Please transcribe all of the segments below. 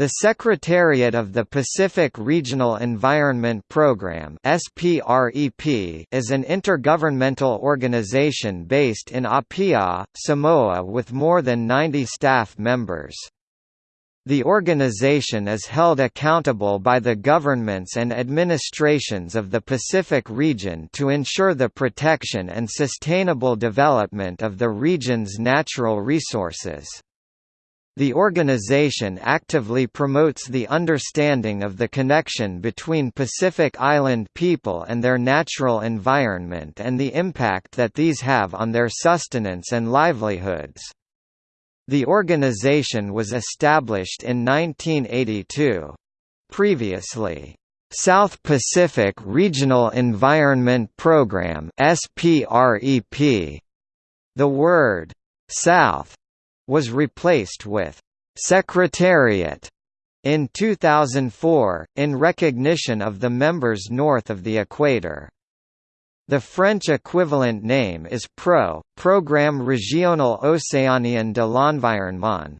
The Secretariat of the Pacific Regional Environment Program is an intergovernmental organization based in Apia, Samoa with more than 90 staff members. The organization is held accountable by the governments and administrations of the Pacific region to ensure the protection and sustainable development of the region's natural resources. The organization actively promotes the understanding of the connection between Pacific Island people and their natural environment and the impact that these have on their sustenance and livelihoods. The organization was established in 1982. Previously, South Pacific Regional Environment Program. The word South was replaced with Secretariat in 2004, in recognition of the members north of the equator. The French equivalent name is PRO, Programme Régional Océanien de l'Environnement.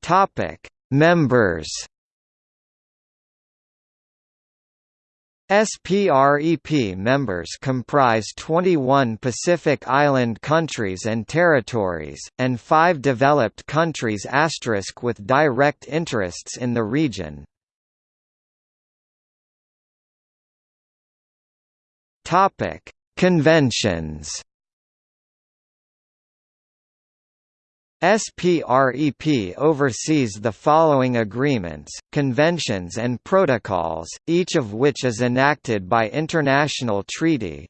Topic: Members SPREP members comprise 21 Pacific Island countries and territories, and five developed countries asterisk with direct interests in the region. Conventions SPREP oversees the following agreements, conventions and protocols, each of which is enacted by international treaty.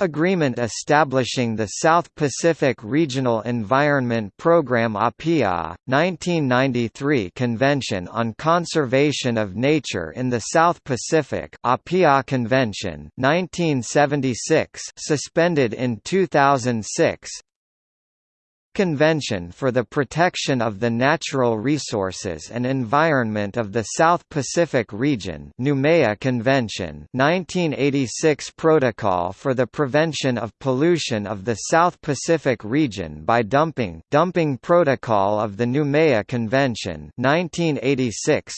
Agreement establishing the South Pacific Regional Environment Program APIA, 1993 Convention on Conservation of Nature in the South Pacific APIA Convention 1976 suspended in 2006 Convention for the Protection of the Natural Resources and Environment of the South Pacific Region Noumea Convention 1986 Protocol for the Prevention of Pollution of the South Pacific Region by Dumping Dumping Protocol of the Noumea Convention 1986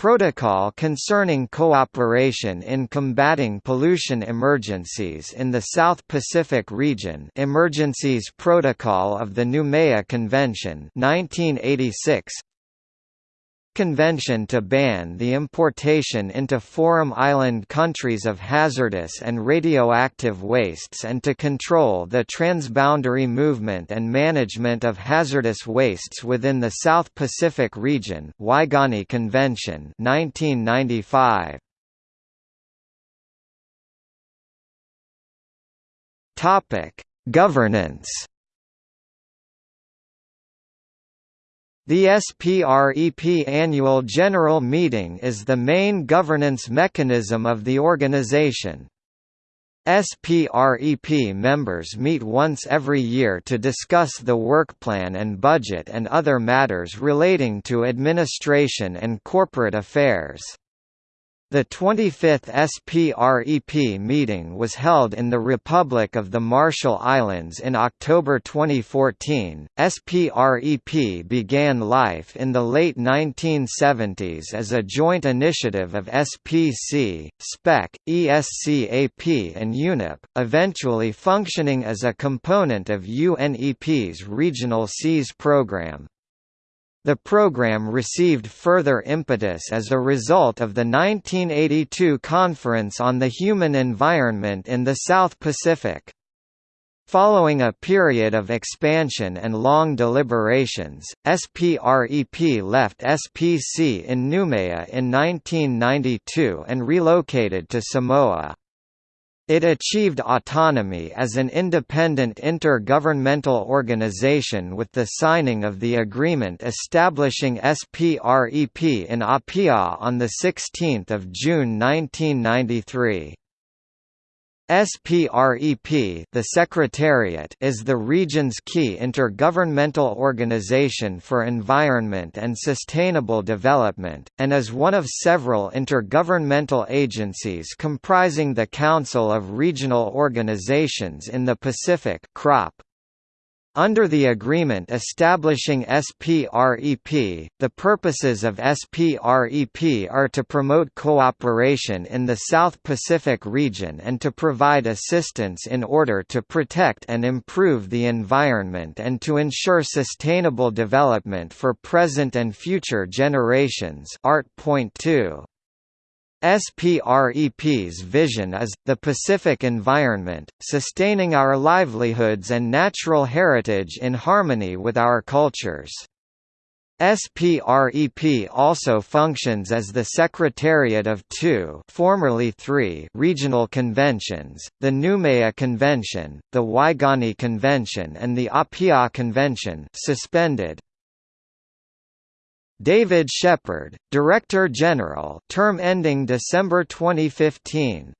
Protocol concerning cooperation in combating pollution emergencies in the South Pacific region Emergencies Protocol of the Noumea Convention 1986 Convention to ban the importation into Forum Island countries of hazardous and radioactive wastes and to control the transboundary movement and management of hazardous wastes within the South Pacific region Waigani Convention 1995. Governance The SPREP Annual General Meeting is the main governance mechanism of the organization. SPREP members meet once every year to discuss the work plan and budget and other matters relating to administration and corporate affairs. The 25th SPREP meeting was held in the Republic of the Marshall Islands in October 2014. SPREP began life in the late 1970s as a joint initiative of SPC, SPEC, ESCAP, and UNEP, eventually functioning as a component of UNEP's Regional SEAS program. The program received further impetus as a result of the 1982 Conference on the Human Environment in the South Pacific. Following a period of expansion and long deliberations, SPREP left SPC in Noumea in 1992 and relocated to Samoa. It achieved autonomy as an independent intergovernmental organization with the signing of the agreement establishing SPREP in Apia on 16 June 1993. SPREP the Secretariat is the region's key intergovernmental organization for environment and sustainable development, and is one of several intergovernmental agencies comprising the Council of Regional Organizations in the Pacific CROP. Under the agreement establishing SPREP, the purposes of SPREP are to promote cooperation in the South Pacific region and to provide assistance in order to protect and improve the environment and to ensure sustainable development for present and future generations Art. Point 2. SPREP's vision is, the Pacific environment, sustaining our livelihoods and natural heritage in harmony with our cultures. SPREP also functions as the secretariat of two formerly three regional conventions, the Noumea Convention, the Waigani Convention and the Apia Convention suspended, David Sheppard, Director General term ending December 2015